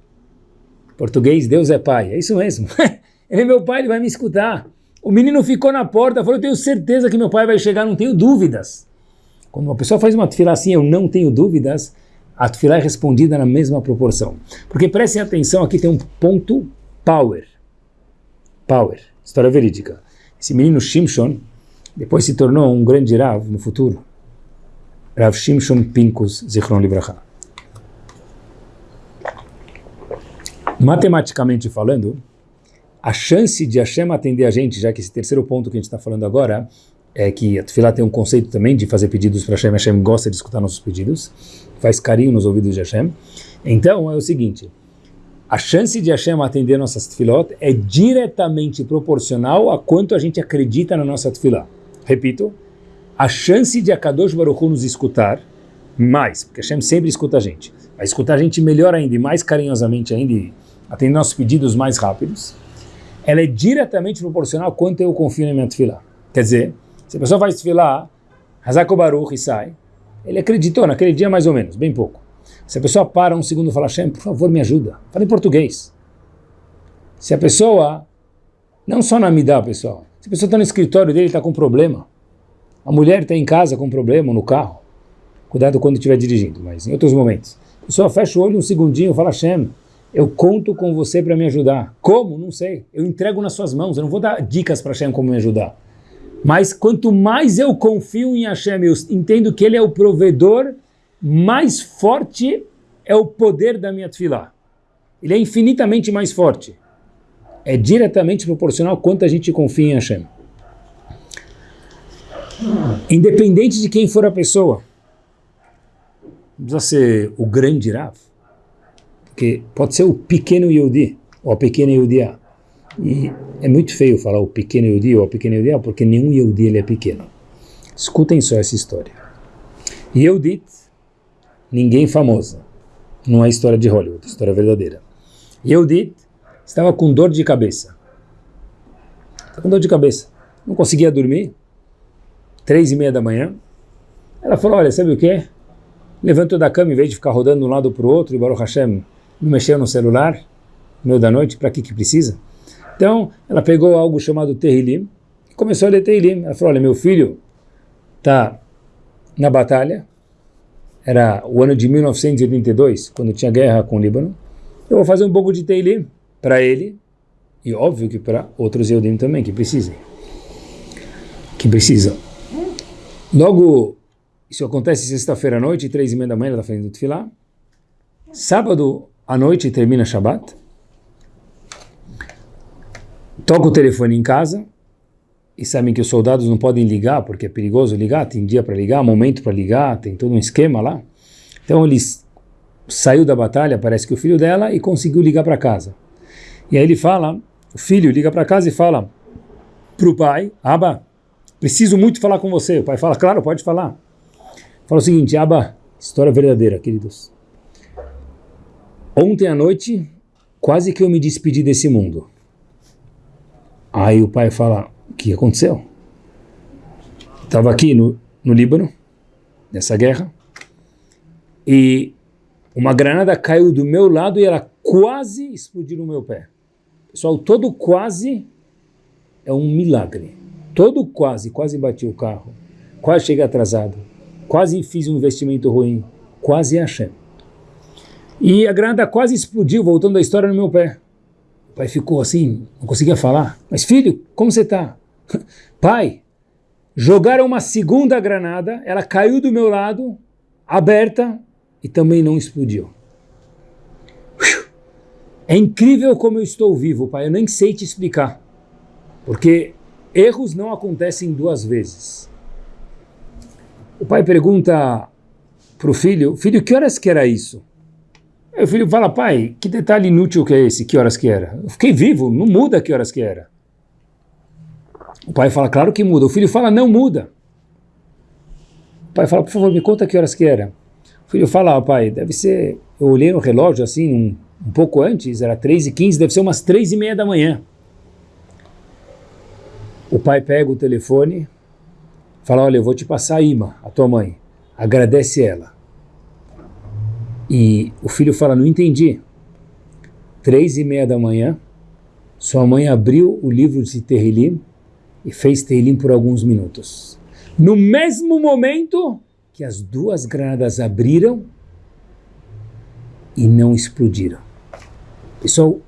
Português, Deus é pai, é isso mesmo. [laughs] ele é meu pai, ele vai me escutar. O menino ficou na porta, falou, eu tenho certeza que meu pai vai chegar, não tenho dúvidas. Quando uma pessoa faz uma tefilá assim, eu não tenho dúvidas, a tefilá é respondida na mesma proporção. Porque prestem atenção, aqui tem um ponto power. Power, história verídica. Esse menino Shimshon, depois se tornou um grande Rav no futuro. Rav Shimshon Pinkus Zichron Libraha. Matematicamente falando, a chance de Hashem atender a gente, já que esse terceiro ponto que a gente está falando agora, é que a Tefilá tem um conceito também de fazer pedidos para Hashem, Hashem gosta de escutar nossos pedidos, faz carinho nos ouvidos de Hashem. Então é o seguinte, a chance de Hashem atender nossas Tefilot é diretamente proporcional a quanto a gente acredita na nossa Tefilá. Repito, a chance de Akadosh Baruch Hu nos escutar, mais, porque Hashem sempre escuta a gente, vai escutar a gente melhor ainda e mais carinhosamente ainda, e atender nossos pedidos mais rápidos, ela é diretamente proporcional ao quanto eu confio na minha tefilá. Quer dizer, se a pessoa faz tefilá, Hazako Baruch e sai, ele acreditou naquele dia mais ou menos, bem pouco. Se a pessoa para um segundo e fala, Hashem, por favor, me ajuda. Fala em português. Se a pessoa, não só na Midá, pessoal, se a pessoa está no escritório dele está com problema, a mulher está em casa com problema, no carro, cuidado quando estiver dirigindo, mas em outros momentos. A pessoa fecha o olho um segundinho e fala, Hashem, eu conto com você para me ajudar. Como? Não sei. Eu entrego nas suas mãos. Eu não vou dar dicas para Hashem como me ajudar. Mas quanto mais eu confio em Hashem, eu entendo que Ele é o provedor, mais forte é o poder da minha tefilá. Ele é infinitamente mais forte. É diretamente proporcional quanto a gente confia em Hashem. Independente de quem for a pessoa. Não precisa ser o grande Rav porque pode ser o pequeno Yehudi, ou a pequena Yehudiá. E é muito feio falar o pequeno Yehudi ou a pequena Yehudiá, porque nenhum Yehudi ele é pequeno. Escutem só essa história. Yehudit, ninguém famosa. Não é história de Hollywood, é história verdadeira. Yehudit estava com dor de cabeça. Estava com dor de cabeça. Não conseguia dormir. Três e meia da manhã. Ela falou, olha, sabe o que? Levantou da cama, em vez de ficar rodando de um lado para o outro, e Baruch Hashem não mexeu no celular, no meio da noite, para que que precisa? Então, ela pegou algo chamado Terrilim, começou a ler Terrilim. Ela falou, olha, meu filho está na batalha, era o ano de 1982, quando tinha guerra com o Líbano, eu vou fazer um pouco de Teilim para ele, e óbvio que para outros Eudim também, que precisem. Que precisam. Logo, isso acontece sexta-feira à noite, três e meia da manhã, ela está fazendo Tfilá. Sábado, à noite termina Shabbat, toca o telefone em casa, e sabem que os soldados não podem ligar, porque é perigoso ligar, tem dia para ligar, momento para ligar, tem todo um esquema lá. Então ele saiu da batalha, parece que o filho dela, e conseguiu ligar para casa. E aí ele fala, o filho liga para casa e fala para o pai, Aba, preciso muito falar com você. O pai fala, claro, pode falar. Fala o seguinte, Aba, história verdadeira, queridos. Ontem à noite, quase que eu me despedi desse mundo. Aí o pai fala, o que aconteceu? Estava aqui no, no Líbano, nessa guerra, e uma granada caiu do meu lado e ela quase explodiu no meu pé. Pessoal, todo quase é um milagre. Todo quase, quase bati o carro, quase cheguei atrasado, quase fiz um investimento ruim, quase Hashem. E a granada quase explodiu, voltando a história no meu pé. Pai ficou assim, não conseguia falar. Mas filho, como você está? [laughs] Pai, jogaram uma segunda granada, ela caiu do meu lado, aberta, e também não explodiu. É incrível como eu estou vivo, pai, eu nem sei te explicar. Porque erros não acontecem duas vezes. O pai pergunta para o filho, filho, que horas que era isso? O filho fala, pai, que detalhe inútil que é esse? Que horas que era? Eu fiquei vivo, não muda que horas que era. O pai fala, claro que muda. O filho fala, não muda. O pai fala, por favor, me conta que horas que era. O filho fala, ah, pai, deve ser... Eu olhei no relógio assim, num um pouco antes, era 3 e 15, deve ser umas 3 e meia da manhã. O pai pega o telefone, fala, olha, eu vou te passar a Ima, a tua mãe, agradece ela. E o filho fala, não entendi. Três e meia da manhã, sua mãe abriu o livro de Terrilim e fez Terrilim por alguns minutos. No mesmo momento que as duas granadas abriram e não explodiram. Pessoal,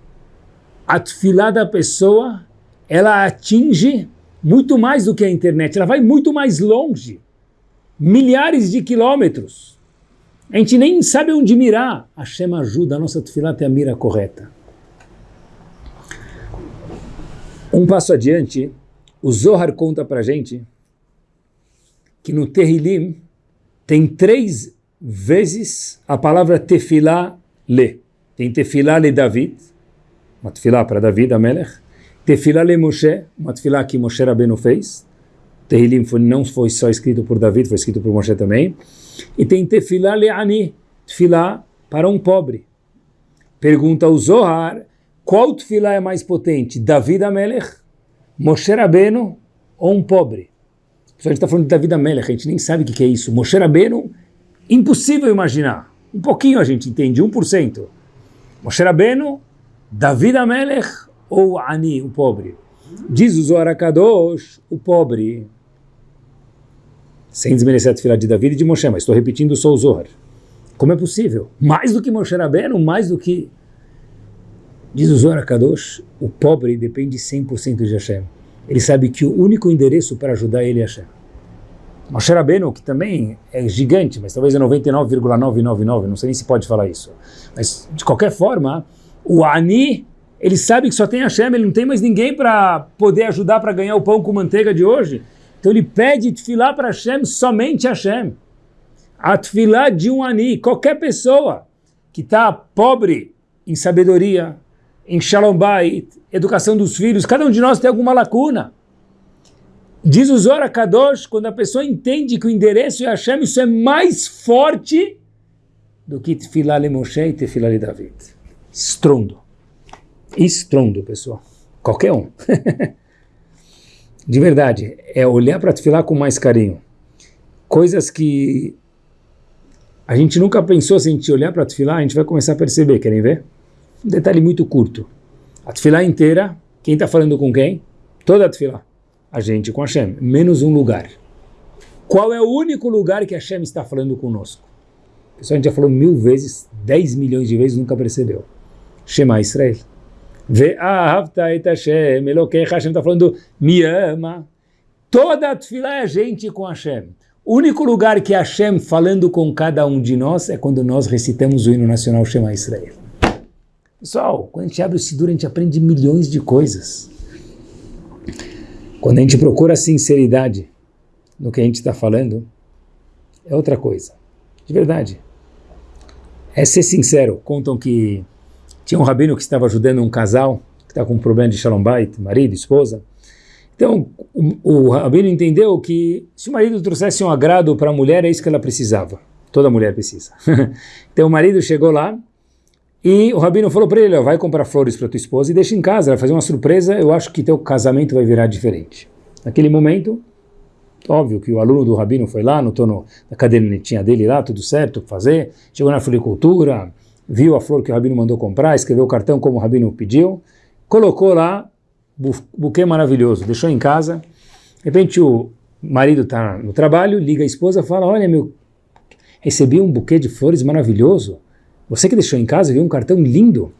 a tefilá da pessoa, ela atinge muito mais do que a internet, ela vai muito mais longe, milhares de quilômetros. A gente nem sabe onde mirar. Hashem ajuda a nossa tefilá a ter a mira correta. Um passo adiante, o Zohar conta para gente que no Terrilim tem três vezes a palavra tefilá le. Tem tefilá le David, uma tefilá para David, a Melech. Tefilá le Moshe, uma tefilá que Moshe Rabbeinu fez. Tehillim não foi só escrito por David, foi escrito por Moshe também. E tem tefilá le'ani, tefilá para um pobre. Pergunta o Zohar, qual tefilá é mais potente, David Amelech, Moshe Rabbeinu ou um pobre? A gente está falando de David Amelech, a gente nem sabe o que é isso. Moshe Rabbeinu, impossível imaginar. Um pouquinho a gente entende, 1%. Moshe Rabbeinu, David Amelech ou Ani, o pobre? Diz o Zohar Kadosh, o pobre sem desmerecer a tefilá de Davi e de Moshe, mas estou repetindo só o Zohar. Como é possível? Mais do que Moshe Rabbeinu, mais do que... Diz o Zohar Kadosh, o pobre depende 100% de Hashem. Ele sabe que o único endereço para ajudar ele é Hashem. Moshe Rabbeinu, que também é gigante, mas talvez é 99,999, não sei nem se pode falar isso. Mas, de qualquer forma, o Ani, ele sabe que só tem Hashem, ele não tem mais ninguém para poder ajudar para ganhar o pão com manteiga de hoje. Então ele pede tefilá para Hashem, somente Hashem. A tefilá de um ani, qualquer pessoa que está pobre em sabedoria, em shalom bait, educação dos filhos, cada um de nós tem alguma lacuna. Diz o Zora Kadosh, quando a pessoa entende que o endereço é Hashem, isso é mais forte do que tefilá le Moshe e tefilá le David. Estrondo. Estrondo, pessoal. Qualquer um. [laughs] de verdade, é olhar para Tefilá com mais carinho. Coisas que a gente nunca pensou, se a gente olhar para Tefilá, a gente vai começar a perceber, querem ver? Um detalhe muito curto. A Tefilá inteira, quem está falando com quem? Toda a Tefilá. A gente com Hashem, menos um lugar. Qual é o único lugar que Hashem está falando conosco? Pessoal, a gente já falou mil vezes, dez milhões de vezes, nunca percebeu. Shema Israel. Ve'ahavta et Hashem, Elokecha, Hashem está falando, me ama. Toda a tefilá é a gente com Hashem. O único lugar que Hashem falando com cada um de nós é quando nós recitamos o hino nacional Shema Israel. Pessoal, quando a gente abre o Sidur, a gente aprende milhões de coisas. Quando a gente procura sinceridade no que a gente está falando, é outra coisa. De verdade. É ser sincero. Contam que tinha um rabino que estava ajudando um casal que estava com um problema de shalom bait, marido, esposa. Então, o, o rabino entendeu que se o marido trouxesse um agrado para a mulher, é isso que ela precisava. Toda mulher precisa. [laughs] então, o marido chegou lá e o rabino falou para ele, vai comprar flores para tua esposa e deixa em casa, vai fazer uma surpresa, eu acho que teu casamento vai virar diferente. Naquele momento, óbvio que o aluno do rabino foi lá, no, na cadernetinha dele lá, tudo certo, fazer, chegou na floricultura, viu a flor que o Rabino mandou comprar, escreveu o cartão como o Rabino pediu, colocou lá, bu buquê maravilhoso, deixou em casa, de repente o marido está no trabalho, liga a esposa fala, olha meu, recebi um buquê de flores maravilhoso, você que deixou em casa, viu um cartão lindo?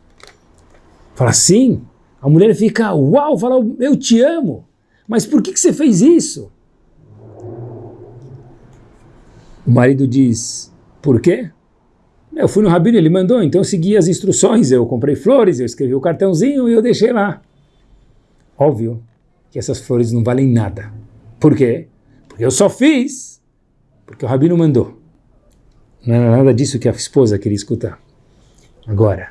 Fala, sim. A mulher fica, uau, fala, eu te amo. Mas por que, que você fez isso? O marido diz, por quê? Eu fui no rabino, ele mandou, então eu segui as instruções, eu comprei flores, eu escrevi o cartãozinho e eu deixei lá. Óbvio que essas flores não valem nada. Por quê? Porque eu só fiz porque o rabino mandou. Não era nada disso que a esposa queria escutar. Agora,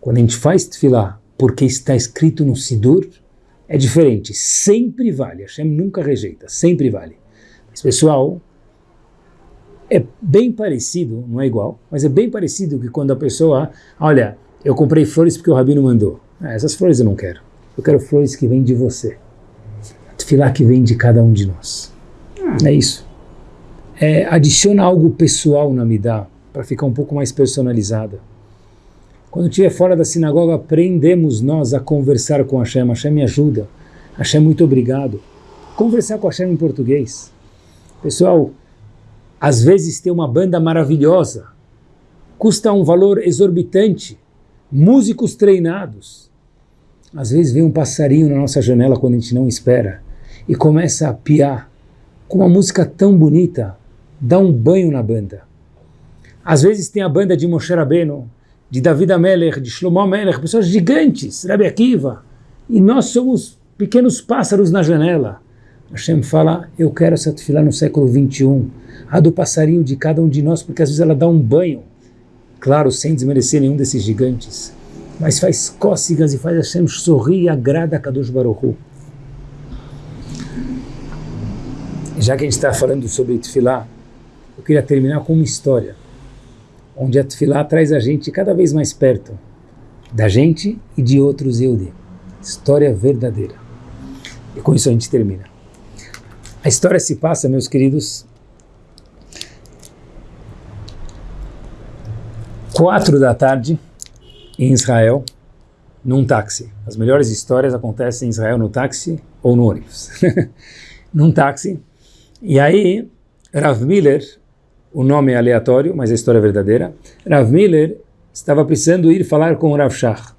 quando a gente faz tefilá porque está escrito no Sidur, é diferente. Sempre vale. Hashem nunca rejeita. Sempre vale. Mas, pessoal, é bem parecido, não é igual, mas é bem parecido que quando a pessoa, olha, Eu comprei flores porque o Rabino mandou. Ah, essas flores eu não quero. Eu quero flores que vêm de você. Tefilá que vem de cada um de nós. É isso. É, adiciona algo pessoal na Midá, para ficar um pouco mais personalizada. Quando estiver fora da sinagoga, aprendemos nós a conversar com Hashem. Hashem me ajuda. Hashem, muito obrigado. Conversar com Hashem em português. Pessoal, às vezes tem uma banda maravilhosa, custa um valor exorbitante, músicos treinados. Às vezes vem um passarinho na nossa janela quando a gente não espera e começa a piar com uma música tão bonita, dá um banho na banda. Às vezes tem a banda de Moshe Rabbeinu, de David Amelech, de Shlomo Amelech, pessoas gigantes, Rabbi Akiva, e nós somos pequenos pássaros na janela. Hashem fala, eu quero essa tefilá no século 21, a do passarinho de cada um de nós, porque às vezes ela dá um banho, claro, sem desmerecer nenhum desses gigantes, mas faz cócegas e faz Hashem sorrir e agrada a Kadosh Baruch. Já que a gente está falando sobre tefilá, eu queria terminar com uma história, onde a tefilá traz a gente cada vez mais perto da gente e de outros Yehudi. História verdadeira. E com isso a gente termina. A história se passa, meus queridos, quatro da tarde em Israel, num táxi. As melhores histórias acontecem em Israel no táxi ou no ônibus. [laughs] num táxi. E aí, Rav Miller, o nome é aleatório, mas a história é verdadeira, Rav Miller estava precisando ir falar com o Rav Shach.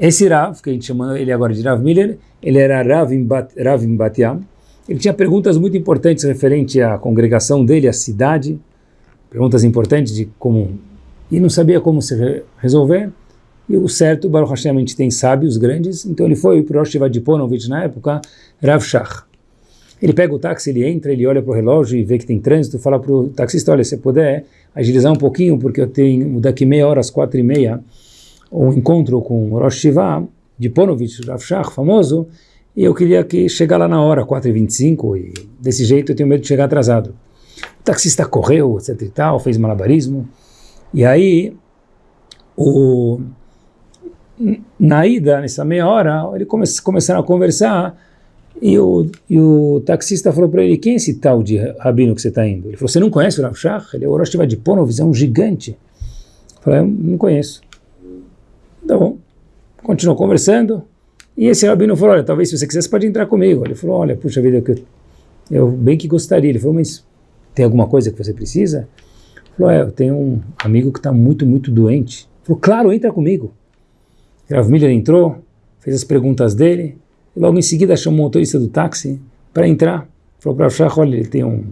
Esse Rav, que a gente chama ele agora de Rav Miller, ele era Rav em, Bat, Rav em Batiam, ele tinha perguntas muito importantes referente à congregação dele, à cidade, perguntas importantes de como... e não sabia como se resolver. E o certo, Baruch Hashem, a gente tem sábios grandes, então ele foi para o Rosh Vadiponovich, na época, Rav Shach. Ele pega o táxi, ele entra, ele olha para o relógio e vê que tem trânsito, fala para o taxista, olha, se puder agilizar um pouquinho, porque eu tenho daqui meia hora, às quatro e meia, um encontro com o Rosh Shiva, de Ponovich, Rav Shach, famoso, e eu queria que chegar lá na hora, 4h25, e desse jeito eu tenho medo de chegar atrasado. O taxista correu, etc e tal, fez malabarismo, e aí, o, na ida, nessa meia hora, ele come, começaram a conversar, e o, e o taxista falou para ele, quem é esse tal de rabino que você está indo? Ele falou, você não conhece o Rav Shach? Ele é o Rosh de Ponovitz, é um gigante. Eu falei, não conheço. Tá bom. Continuou conversando, e esse rabino falou, olha, talvez se você quiser, você pode entrar comigo. Ele falou, olha, puxa vida, eu, eu bem que gostaria. Ele falou, mas tem alguma coisa que você precisa? Ele falou, é, eu tenho um amigo que está muito, muito doente. Ele falou, claro, entra comigo. Rav Miller entrou, fez as perguntas dele, e logo em seguida chamou o motorista do táxi para entrar. Falou para o olha, ele tem um,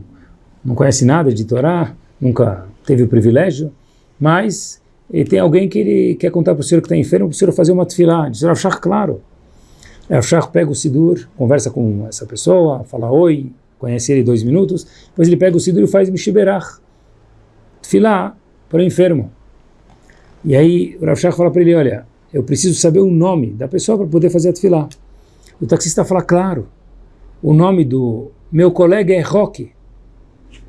não conhece nada de Torá, nunca teve o privilégio, mas ele tem alguém que ele quer contar para o senhor que está enfermo, para o senhor fazer uma tefilá. O Shach, claro. Aí o Shach pega o Sidur, conversa com essa pessoa, fala oi, conhece ele dois minutos, depois ele pega o Sidur e faz Mishiberach, tefilá para o enfermo. E aí o Rav Shach fala para ele, olha, eu preciso saber o nome da pessoa para poder fazer a tefilá. O taxista fala, claro, o nome do meu colega é Roque.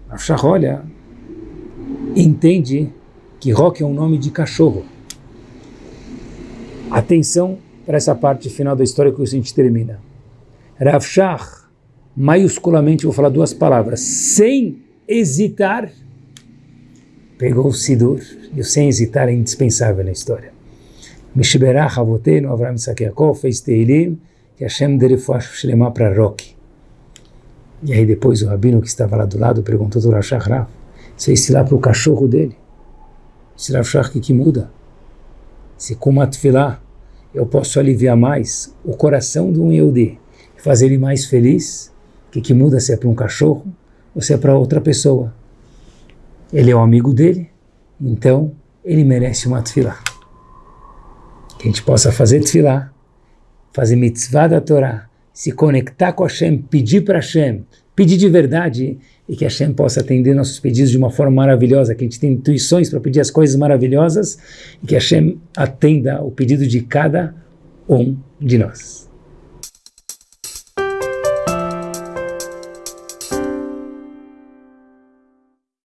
A Shach olha, entende que Roque é um nome de cachorro. Atenção para essa parte final da história que a gente termina. Rav Shach, maiusculamente, vou falar duas palavras, sem hesitar, pegou o Sidur, e o sem hesitar é indispensável na história. Mishberach Avotenu, Avram Yaakov, fez Teilim, que Hashem foi Shlema para Roque. E aí depois o rabino que estava lá do lado perguntou Rashach Rav, se esse lá para o cachorro dele, esse Rashach que, que muda? Se com uma eu posso aliviar mais o coração de um Yehudi, fazer ele mais feliz, que que muda se é para um cachorro ou se é para outra pessoa. Ele é o amigo dele, então ele merece uma tefilá. Que a gente possa fazer tefilá fazer mitzvah da Torá, se conectar com Hashem, pedir para Hashem, pedir de verdade e que Hashem possa atender nossos pedidos de uma forma maravilhosa, que a gente tenha intuições para pedir as coisas maravilhosas e que Hashem atenda o pedido de cada um de nós.